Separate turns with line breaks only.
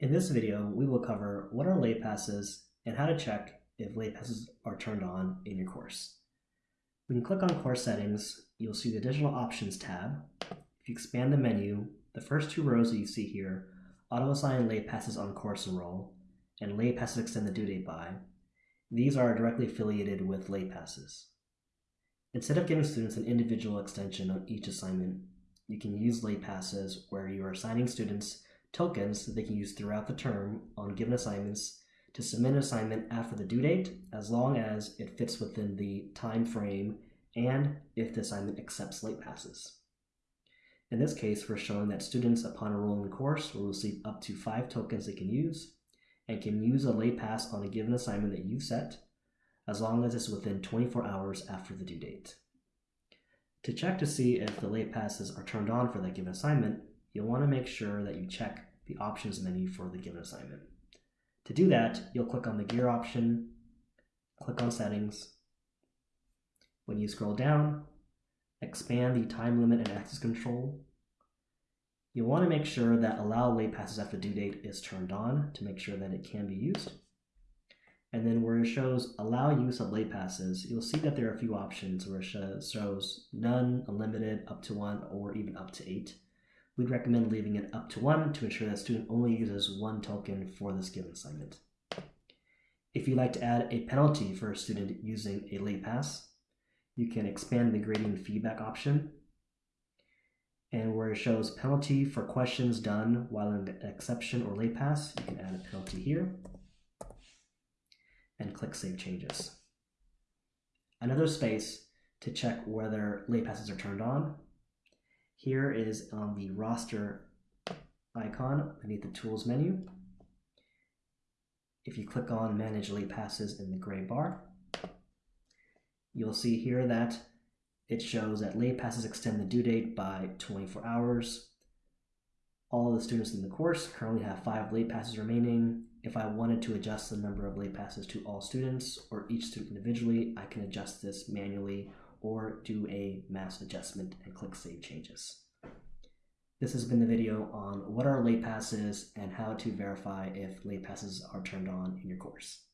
In this video, we will cover what are late passes and how to check if late passes are turned on in your course. When you click on course settings, you'll see the additional options tab. If you expand the menu, the first two rows that you see here, auto assign late passes on course enroll and late passes extend the due date by, these are directly affiliated with late passes. Instead of giving students an individual extension on each assignment, you can use late passes where you are assigning students tokens that they can use throughout the term on given assignments to submit an assignment after the due date as long as it fits within the time frame and if the assignment accepts late passes. In this case, we're showing that students upon enrolling in the course will receive up to five tokens they can use and can use a late pass on a given assignment that you've set as long as it's within 24 hours after the due date. To check to see if the late passes are turned on for that given assignment, you'll want to make sure that you check the options menu for the given assignment. To do that, you'll click on the gear option, click on settings. When you scroll down, expand the time limit and access control. You'll want to make sure that allow late passes after due date is turned on to make sure that it can be used. And then where it shows allow use of late passes, you'll see that there are a few options where it shows none, unlimited, up to one, or even up to eight. We'd recommend leaving it up to one to ensure that student only uses one token for this given assignment. If you'd like to add a penalty for a student using a late pass, you can expand the grading feedback option. And where it shows penalty for questions done while in exception or late pass, you can add a penalty here and click Save Changes. Another space to check whether late passes are turned on here is on the roster icon beneath the tools menu. If you click on manage late passes in the gray bar, you'll see here that it shows that late passes extend the due date by 24 hours. All of the students in the course currently have five late passes remaining. If I wanted to adjust the number of late passes to all students or each student individually, I can adjust this manually or do a mass adjustment and click Save Changes. This has been the video on what are late passes and how to verify if late passes are turned on in your course.